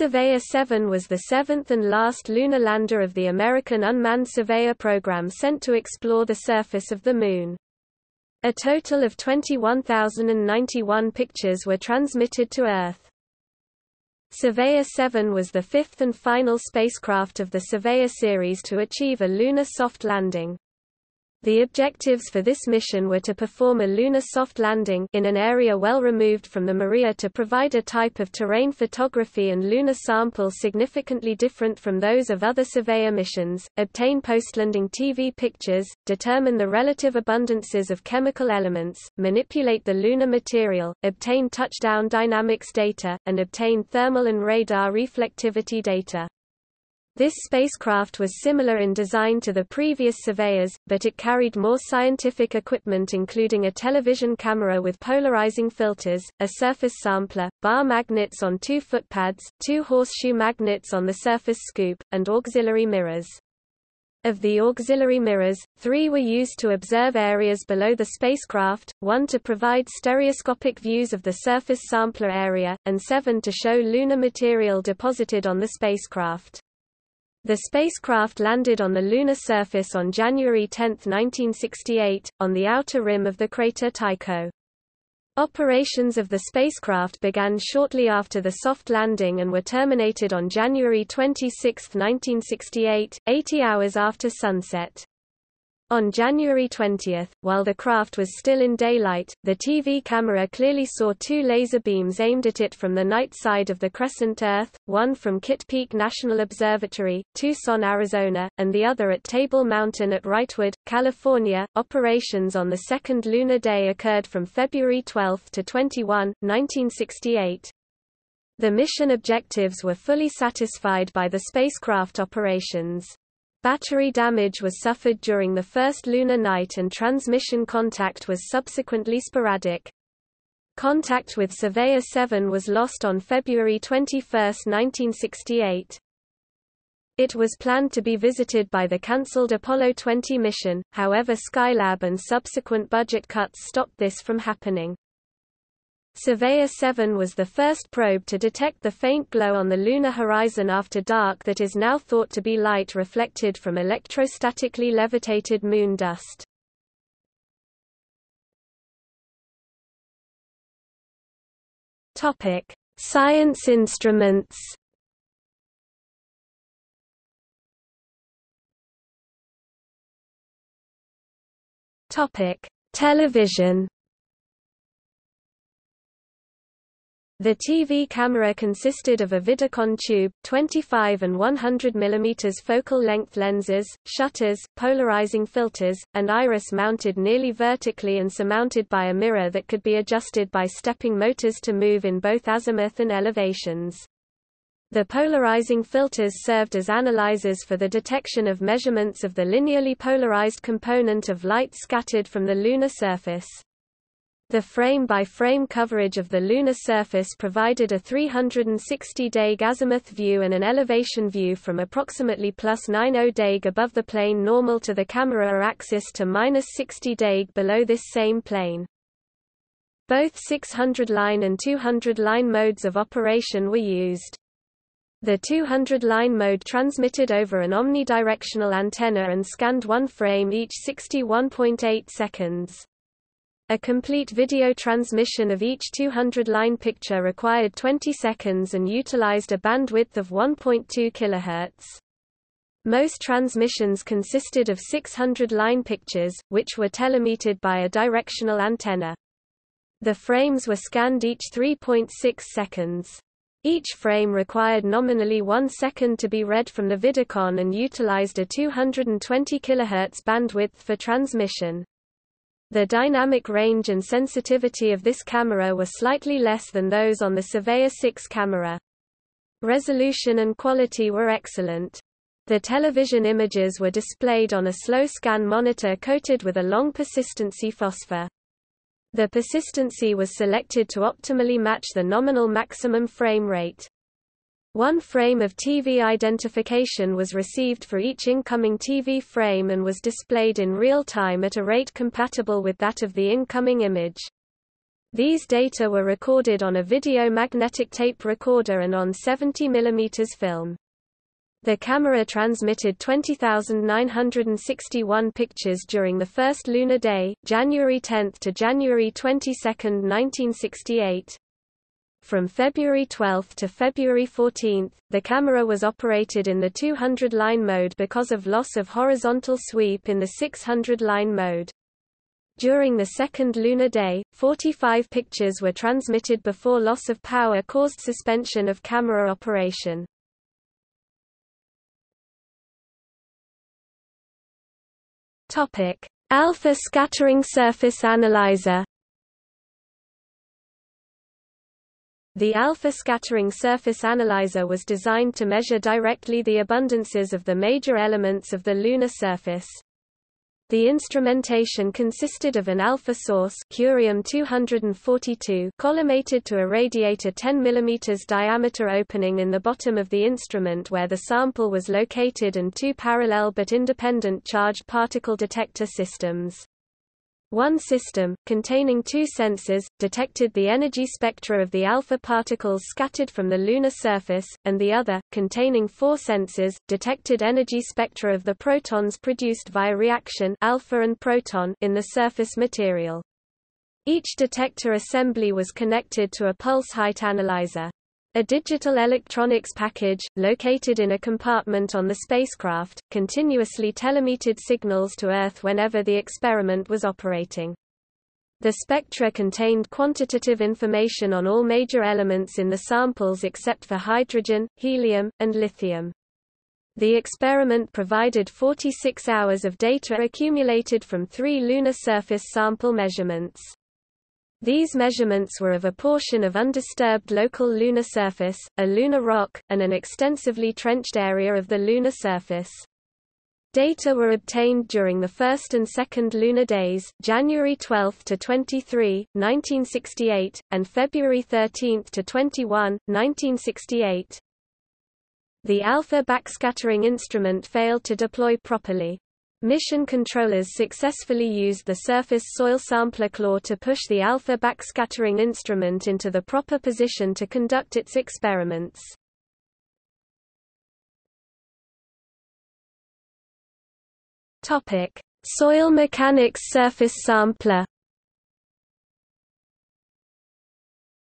Surveyor 7 was the seventh and last lunar lander of the American Unmanned Surveyor program sent to explore the surface of the Moon. A total of 21,091 pictures were transmitted to Earth. Surveyor 7 was the fifth and final spacecraft of the Surveyor series to achieve a lunar soft landing. The objectives for this mission were to perform a lunar soft landing in an area well removed from the Maria to provide a type of terrain photography and lunar sample significantly different from those of other surveyor missions, obtain post-landing TV pictures, determine the relative abundances of chemical elements, manipulate the lunar material, obtain touchdown dynamics data, and obtain thermal and radar reflectivity data. This spacecraft was similar in design to the previous surveyors, but it carried more scientific equipment including a television camera with polarizing filters, a surface sampler, bar magnets on two footpads, two horseshoe magnets on the surface scoop, and auxiliary mirrors. Of the auxiliary mirrors, three were used to observe areas below the spacecraft, one to provide stereoscopic views of the surface sampler area, and seven to show lunar material deposited on the spacecraft. The spacecraft landed on the lunar surface on January 10, 1968, on the outer rim of the crater Tycho. Operations of the spacecraft began shortly after the soft landing and were terminated on January 26, 1968, 80 hours after sunset. On January 20, while the craft was still in daylight, the TV camera clearly saw two laser beams aimed at it from the night side of the crescent Earth, one from Kitt Peak National Observatory, Tucson, Arizona, and the other at Table Mountain at Wrightwood, California. Operations on the second lunar day occurred from February 12 to 21, 1968. The mission objectives were fully satisfied by the spacecraft operations. Battery damage was suffered during the first lunar night and transmission contact was subsequently sporadic. Contact with Surveyor 7 was lost on February 21, 1968. It was planned to be visited by the cancelled Apollo 20 mission, however Skylab and subsequent budget cuts stopped this from happening. Surveyor 7 was the first probe to detect the faint glow on the lunar horizon after dark that is now thought to be light reflected from electrostatically levitated moon dust. Topic: Science instruments. Topic: Television. The TV camera consisted of a Vidicon tube, 25 and 100 mm focal length lenses, shutters, polarizing filters, and iris mounted nearly vertically and surmounted by a mirror that could be adjusted by stepping motors to move in both azimuth and elevations. The polarizing filters served as analyzers for the detection of measurements of the linearly polarized component of light scattered from the lunar surface. The frame-by-frame coverage of the lunar surface provided a 360-day azimuth view and an elevation view from approximately plus 90 deg above the plane normal to the camera axis to minus 60 deg below this same plane. Both 600-line and 200-line modes of operation were used. The 200-line mode transmitted over an omnidirectional antenna and scanned one frame each 61.8 seconds. A complete video transmission of each 200-line picture required 20 seconds and utilized a bandwidth of 1.2 kHz. Most transmissions consisted of 600-line pictures, which were telemetered by a directional antenna. The frames were scanned each 3.6 seconds. Each frame required nominally one second to be read from the Vidicon and utilized a 220 kHz bandwidth for transmission. The dynamic range and sensitivity of this camera were slightly less than those on the Surveyor 6 camera. Resolution and quality were excellent. The television images were displayed on a slow scan monitor coated with a long persistency phosphor. The persistency was selected to optimally match the nominal maximum frame rate. One frame of TV identification was received for each incoming TV frame and was displayed in real time at a rate compatible with that of the incoming image. These data were recorded on a video magnetic tape recorder and on 70 mm film. The camera transmitted 20,961 pictures during the first lunar day, January 10 to January 22, 1968. From February 12 to February 14, the camera was operated in the 200-line mode because of loss of horizontal sweep in the 600-line mode. During the second lunar day, 45 pictures were transmitted before loss of power caused suspension of camera operation. Alpha scattering surface analyzer. The alpha scattering surface analyzer was designed to measure directly the abundances of the major elements of the lunar surface. The instrumentation consisted of an alpha source curium-242 collimated to a radiator 10 mm diameter opening in the bottom of the instrument where the sample was located and two parallel but independent charged particle detector systems. One system, containing two sensors, detected the energy spectra of the alpha particles scattered from the lunar surface, and the other, containing four sensors, detected energy spectra of the protons produced via reaction alpha and proton in the surface material. Each detector assembly was connected to a pulse height analyzer. A digital electronics package, located in a compartment on the spacecraft, continuously telemetered signals to Earth whenever the experiment was operating. The spectra contained quantitative information on all major elements in the samples except for hydrogen, helium, and lithium. The experiment provided 46 hours of data accumulated from three lunar surface sample measurements. These measurements were of a portion of undisturbed local lunar surface, a lunar rock, and an extensively trenched area of the lunar surface. Data were obtained during the first and second lunar days, January 12 to 23, 1968, and February 13 to 21, 1968. The alpha backscattering instrument failed to deploy properly. Mission controllers successfully used the surface soil sampler claw to push the alpha backscattering instrument into the proper position to conduct its experiments. Topic: Soil mechanics surface sampler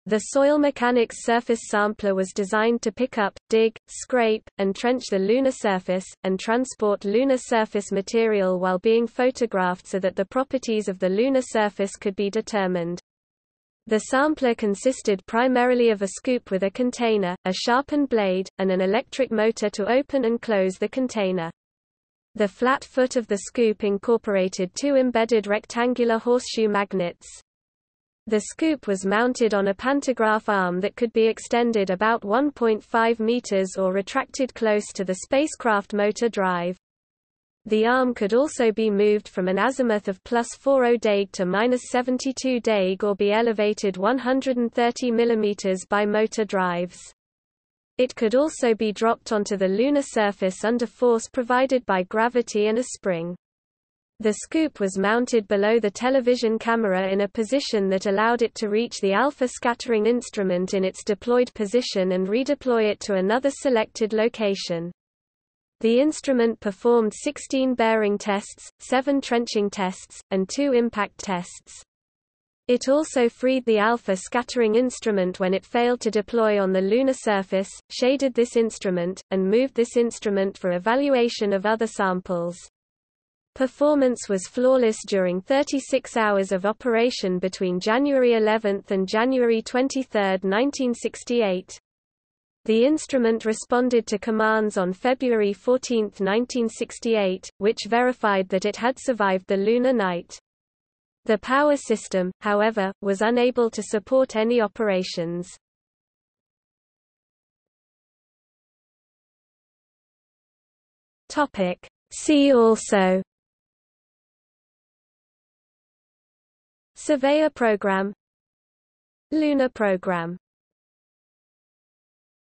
The soil mechanics surface sampler was designed to pick up, dig, scrape, and trench the lunar surface, and transport lunar surface material while being photographed so that the properties of the lunar surface could be determined. The sampler consisted primarily of a scoop with a container, a sharpened blade, and an electric motor to open and close the container. The flat foot of the scoop incorporated two embedded rectangular horseshoe magnets. The scoop was mounted on a pantograph arm that could be extended about 1.5 meters or retracted close to the spacecraft motor drive. The arm could also be moved from an azimuth of plus 40 dag to minus 72 dag or be elevated 130 mm by motor drives. It could also be dropped onto the lunar surface under force provided by gravity and a spring. The scoop was mounted below the television camera in a position that allowed it to reach the alpha scattering instrument in its deployed position and redeploy it to another selected location. The instrument performed 16 bearing tests, 7 trenching tests, and 2 impact tests. It also freed the alpha scattering instrument when it failed to deploy on the lunar surface, shaded this instrument, and moved this instrument for evaluation of other samples. Performance was flawless during 36 hours of operation between January 11 and January 23, 1968. The instrument responded to commands on February 14, 1968, which verified that it had survived the lunar night. The power system, however, was unable to support any operations. See also Surveyor Program Lunar Program